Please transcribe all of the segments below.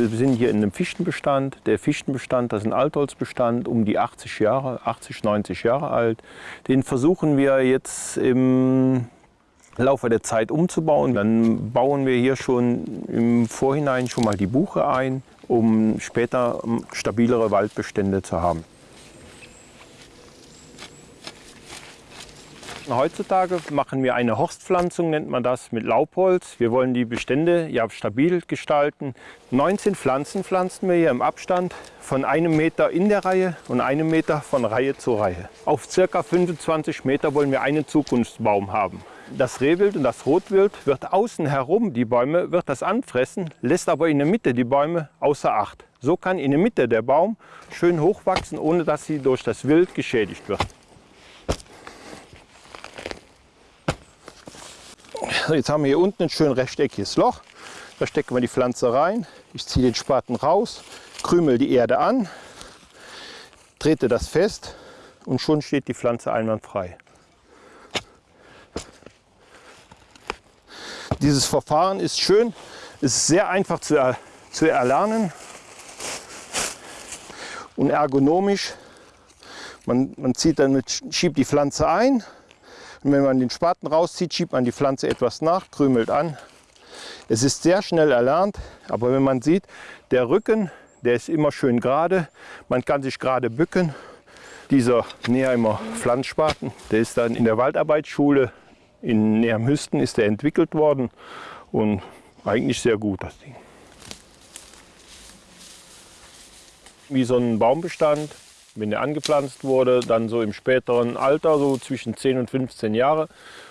Wir sind hier in einem Fichtenbestand. Der Fichtenbestand, das ist ein Altholzbestand, um die 80 Jahre, 80, 90 Jahre alt. Den versuchen wir jetzt im Laufe der Zeit umzubauen. Dann bauen wir hier schon im Vorhinein schon mal die Buche ein, um später stabilere Waldbestände zu haben. Heutzutage machen wir eine Horstpflanzung, nennt man das, mit Laubholz. Wir wollen die Bestände ja stabil gestalten. 19 Pflanzen pflanzen wir hier im Abstand von einem Meter in der Reihe und einem Meter von Reihe zu Reihe. Auf circa 25 Meter wollen wir einen Zukunftsbaum haben. Das Rehwild und das Rotwild wird außen herum, die Bäume, wird das anfressen, lässt aber in der Mitte die Bäume außer Acht. So kann in der Mitte der Baum schön hochwachsen, ohne dass sie durch das Wild geschädigt wird. Jetzt haben wir hier unten ein schön rechteckiges Loch. Da stecken wir die Pflanze rein. Ich ziehe den Spaten raus, krümel die Erde an, trete das fest und schon steht die Pflanze einwandfrei. Dieses Verfahren ist schön, ist sehr einfach zu, er, zu erlernen und ergonomisch. Man, man zieht dann mit, schiebt die Pflanze ein, und wenn man den Spaten rauszieht, schiebt man die Pflanze etwas nach, krümelt an. Es ist sehr schnell erlernt, aber wenn man sieht, der Rücken, der ist immer schön gerade. Man kann sich gerade bücken. Dieser Neheimer Pflanzspaten, der ist dann in der Waldarbeitsschule in Neheim-Hüsten ist der entwickelt worden und eigentlich sehr gut das Ding. Wie so ein Baumbestand wenn er angepflanzt wurde, dann so im späteren Alter, so zwischen 10 und 15 Jahre,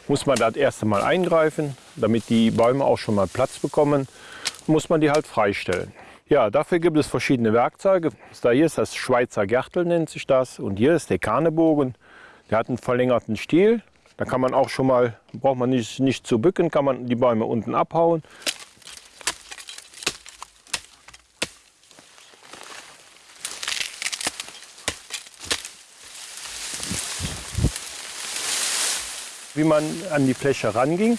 muss man das erste Mal eingreifen, damit die Bäume auch schon mal Platz bekommen, muss man die halt freistellen. Ja, dafür gibt es verschiedene Werkzeuge. Da hier ist das Schweizer Gärtel, nennt sich das. Und hier ist der Karnebogen. Der hat einen verlängerten Stiel. Da kann man auch schon mal, braucht man nicht, nicht zu bücken, kann man die Bäume unten abhauen. Wie man an die Fläche ranging,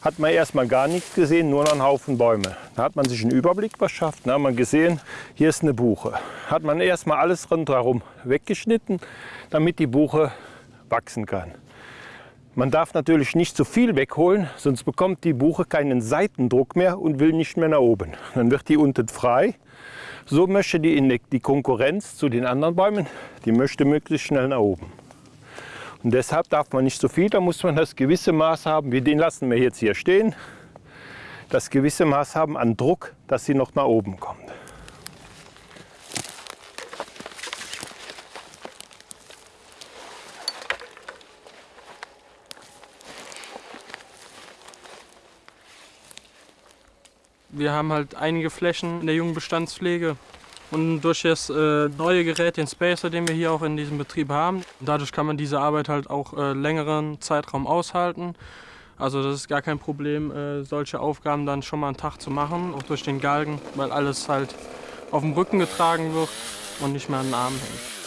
hat man erstmal gar nichts gesehen, nur noch einen Haufen Bäume. Da hat man sich einen Überblick verschafft. Da hat man gesehen, hier ist eine Buche. Hat man erstmal alles rundherum weggeschnitten, damit die Buche wachsen kann. Man darf natürlich nicht zu viel wegholen, sonst bekommt die Buche keinen Seitendruck mehr und will nicht mehr nach oben. Dann wird die unten frei. So möchte die, die Konkurrenz zu den anderen Bäumen, die möchte möglichst schnell nach oben. Und deshalb darf man nicht so viel, da muss man das gewisse Maß haben, wie den lassen wir jetzt hier stehen, das gewisse Maß haben an Druck, dass sie noch nach oben kommt. Wir haben halt einige Flächen in der jungen Bestandspflege, und durch das äh, neue Gerät, den Spacer, den wir hier auch in diesem Betrieb haben, dadurch kann man diese Arbeit halt auch äh, längeren Zeitraum aushalten. Also das ist gar kein Problem, äh, solche Aufgaben dann schon mal einen Tag zu machen, auch durch den Galgen, weil alles halt auf dem Rücken getragen wird und nicht mehr an den Armen hängt.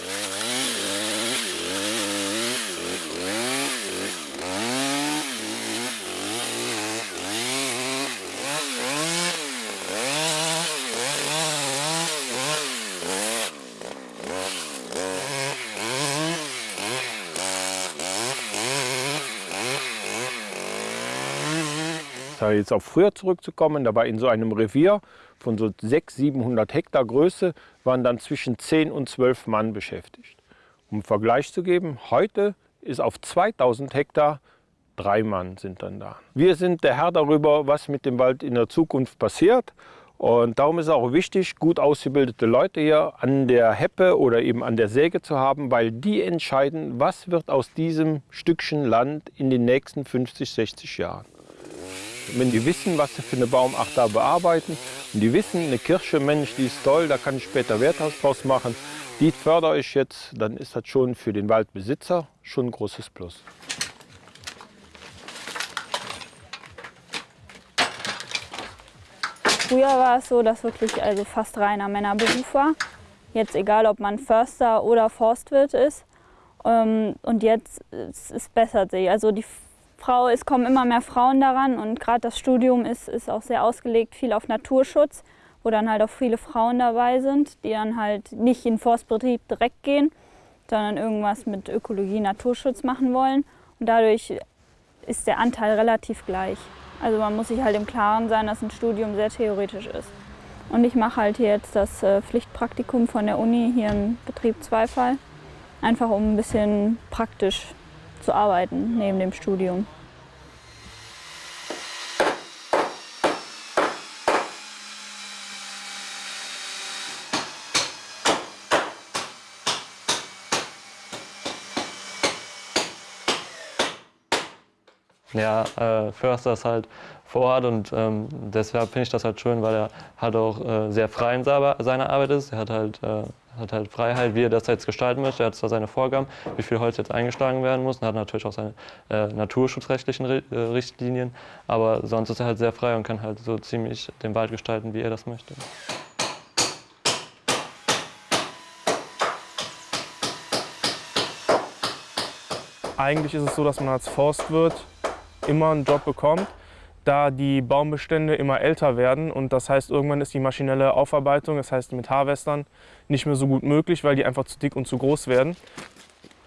Jetzt auf früher zurückzukommen, da war in so einem Revier von so 600, 700 Hektar Größe, waren dann zwischen 10 und 12 Mann beschäftigt. Um Vergleich zu geben, heute ist auf 2000 Hektar drei Mann sind dann da. Wir sind der Herr darüber, was mit dem Wald in der Zukunft passiert. Und darum ist es auch wichtig, gut ausgebildete Leute hier an der Heppe oder eben an der Säge zu haben, weil die entscheiden, was wird aus diesem Stückchen Land in den nächsten 50, 60 Jahren. Wenn die wissen, was sie für eine Baumart da bearbeiten und die wissen, eine Kirsche, Mensch, die ist toll, da kann ich später Werthaus draus machen, die fördere ich jetzt, dann ist das schon für den Waldbesitzer schon ein großes Plus. Früher war es so, dass wirklich also fast reiner Männerberuf war. Jetzt egal, ob man Förster oder Forstwirt ist. Ähm, und jetzt es, es bessert sich. Also die Frau, es kommen immer mehr Frauen daran und gerade das Studium ist, ist auch sehr ausgelegt, viel auf Naturschutz, wo dann halt auch viele Frauen dabei sind, die dann halt nicht in den Forstbetrieb direkt gehen, sondern irgendwas mit Ökologie, Naturschutz machen wollen. Und dadurch ist der Anteil relativ gleich. Also man muss sich halt im Klaren sein, dass ein Studium sehr theoretisch ist. Und ich mache halt jetzt das äh, Pflichtpraktikum von der Uni hier im Betrieb Zweifall, einfach um ein bisschen praktisch zu arbeiten neben dem Studium. Ja, äh, Förster ist halt vor Ort und ähm, deshalb finde ich das halt schön, weil er halt auch äh, sehr frei in seiner Arbeit ist. Er hat halt, äh, hat halt Freiheit, wie er das jetzt gestalten möchte. Er hat zwar seine Vorgaben, wie viel Holz jetzt eingeschlagen werden muss und hat natürlich auch seine äh, naturschutzrechtlichen äh, Richtlinien, aber sonst ist er halt sehr frei und kann halt so ziemlich den Wald gestalten, wie er das möchte. Eigentlich ist es so, dass man als Forstwirt immer einen Job bekommt, da die Baumbestände immer älter werden und das heißt, irgendwann ist die maschinelle Aufarbeitung, das heißt mit Harvestern, nicht mehr so gut möglich, weil die einfach zu dick und zu groß werden.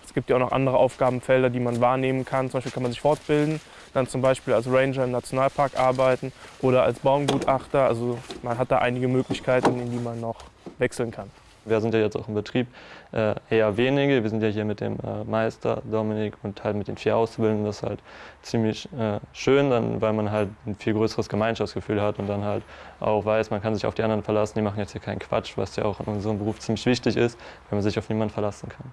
Es gibt ja auch noch andere Aufgabenfelder, die man wahrnehmen kann. Zum Beispiel kann man sich fortbilden, dann zum Beispiel als Ranger im Nationalpark arbeiten oder als Baumgutachter. Also man hat da einige Möglichkeiten, in die man noch wechseln kann. Wir sind ja jetzt auch im Betrieb äh, eher wenige. Wir sind ja hier mit dem äh, Meister Dominik und halt mit den vier Auszubildenden. Das ist halt ziemlich äh, schön, dann, weil man halt ein viel größeres Gemeinschaftsgefühl hat und dann halt auch weiß, man kann sich auf die anderen verlassen. Die machen jetzt hier keinen Quatsch, was ja auch in unserem Beruf ziemlich wichtig ist, wenn man sich auf niemanden verlassen kann.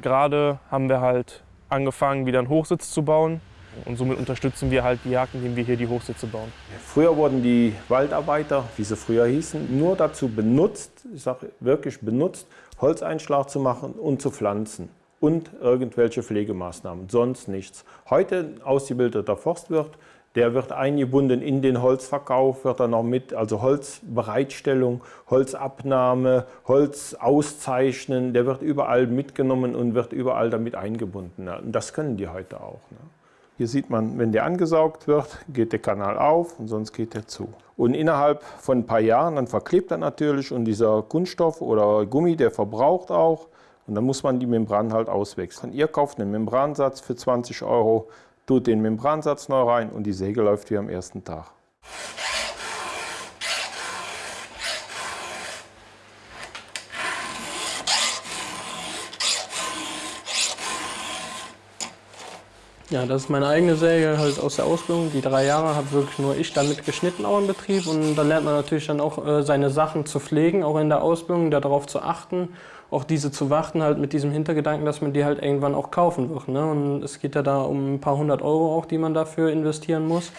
Gerade haben wir halt angefangen, wieder einen Hochsitz zu bauen. Und somit unterstützen wir halt die Jagd, indem wir hier die Hochsitze bauen. Früher wurden die Waldarbeiter, wie sie früher hießen, nur dazu benutzt, ich sage wirklich benutzt, Holzeinschlag zu machen und zu pflanzen und irgendwelche Pflegemaßnahmen, sonst nichts. Heute ausgebildeter Forstwirt, der wird eingebunden in den Holzverkauf, wird er noch mit, also Holzbereitstellung, Holzabnahme, Holz auszeichnen, der wird überall mitgenommen und wird überall damit eingebunden. Und das können die heute auch. Ne? Hier sieht man, wenn der angesaugt wird, geht der Kanal auf und sonst geht er zu. Und innerhalb von ein paar Jahren, dann verklebt er natürlich und dieser Kunststoff oder Gummi, der verbraucht auch. Und dann muss man die Membran halt auswechseln. Ihr kauft einen Membransatz für 20 Euro, tut den Membransatz neu rein und die Säge läuft wie am ersten Tag. Ja, das ist meine eigene Säge halt aus der Ausbildung. Die drei Jahre habe wirklich nur ich damit geschnitten auch im Betrieb. Und da lernt man natürlich dann auch äh, seine Sachen zu pflegen, auch in der Ausbildung, darauf zu achten, auch diese zu warten halt mit diesem Hintergedanken, dass man die halt irgendwann auch kaufen wird. Ne? Und es geht ja da um ein paar hundert Euro auch, die man dafür investieren muss.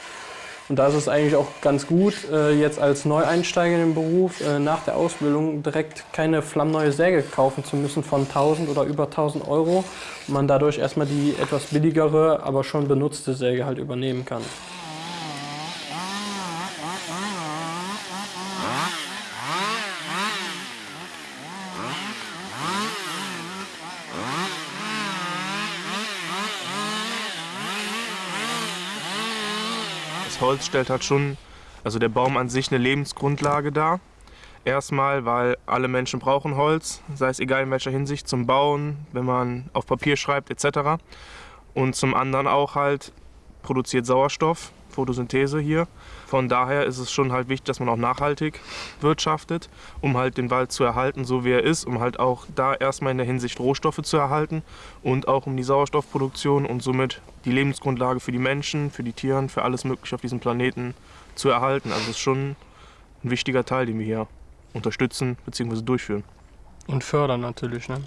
Und da ist es eigentlich auch ganz gut, äh, jetzt als Neueinsteiger in den Beruf äh, nach der Ausbildung direkt keine flammneue Säge kaufen zu müssen von 1000 oder über 1000 Euro. Man dadurch erstmal die etwas billigere, aber schon benutzte Säge halt übernehmen kann. Holz stellt halt schon, also der Baum an sich, eine Lebensgrundlage dar. Erstmal, weil alle Menschen brauchen Holz, sei es egal in welcher Hinsicht, zum Bauen, wenn man auf Papier schreibt etc. Und zum anderen auch halt produziert Sauerstoff, Photosynthese hier. Von daher ist es schon halt wichtig, dass man auch nachhaltig wirtschaftet, um halt den Wald zu erhalten, so wie er ist, um halt auch da erstmal in der Hinsicht Rohstoffe zu erhalten und auch um die Sauerstoffproduktion und somit die Lebensgrundlage für die Menschen, für die Tiere, für alles Mögliche auf diesem Planeten zu erhalten. Also es ist schon ein wichtiger Teil, den wir hier unterstützen bzw. durchführen. Und fördern natürlich. Ne?